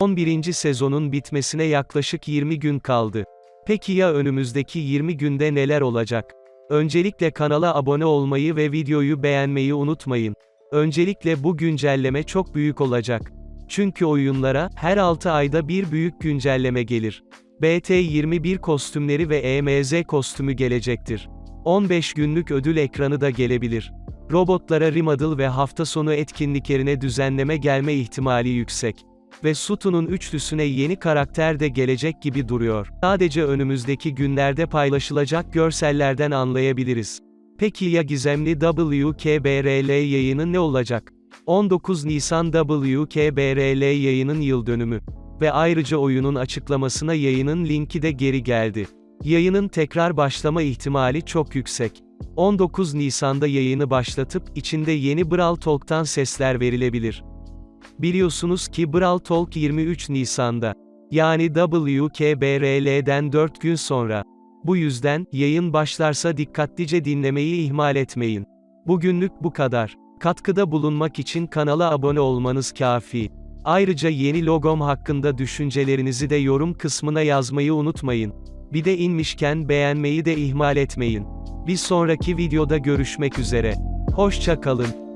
11. sezonun bitmesine yaklaşık 20 gün kaldı. Peki ya önümüzdeki 20 günde neler olacak? Öncelikle kanala abone olmayı ve videoyu beğenmeyi unutmayın. Öncelikle bu güncelleme çok büyük olacak. Çünkü oyunlara, her 6 ayda bir büyük güncelleme gelir. BT21 kostümleri ve EMZ kostümü gelecektir. 15 günlük ödül ekranı da gelebilir. Robotlara remodel ve hafta sonu etkinliklerine düzenleme gelme ihtimali yüksek. Ve Sutu'nun üçlüsüne yeni karakter de gelecek gibi duruyor. Sadece önümüzdeki günlerde paylaşılacak görsellerden anlayabiliriz. Peki ya gizemli WKBRL yayını ne olacak? 19 Nisan WKBRL yayının yıl dönümü. Ve ayrıca oyunun açıklamasına yayının linki de geri geldi. Yayının tekrar başlama ihtimali çok yüksek. 19 Nisan'da yayını başlatıp, içinde yeni Brawl Talk'tan sesler verilebilir. Biliyorsunuz ki Brawl Talk 23 Nisan'da. Yani WKBRL'den 4 gün sonra. Bu yüzden, yayın başlarsa dikkatlice dinlemeyi ihmal etmeyin. Bugünlük bu kadar. Katkıda bulunmak için kanala abone olmanız kafi. Ayrıca yeni logom hakkında düşüncelerinizi de yorum kısmına yazmayı unutmayın. Bir de inmişken beğenmeyi de ihmal etmeyin. Bir sonraki videoda görüşmek üzere. Hoşça kalın.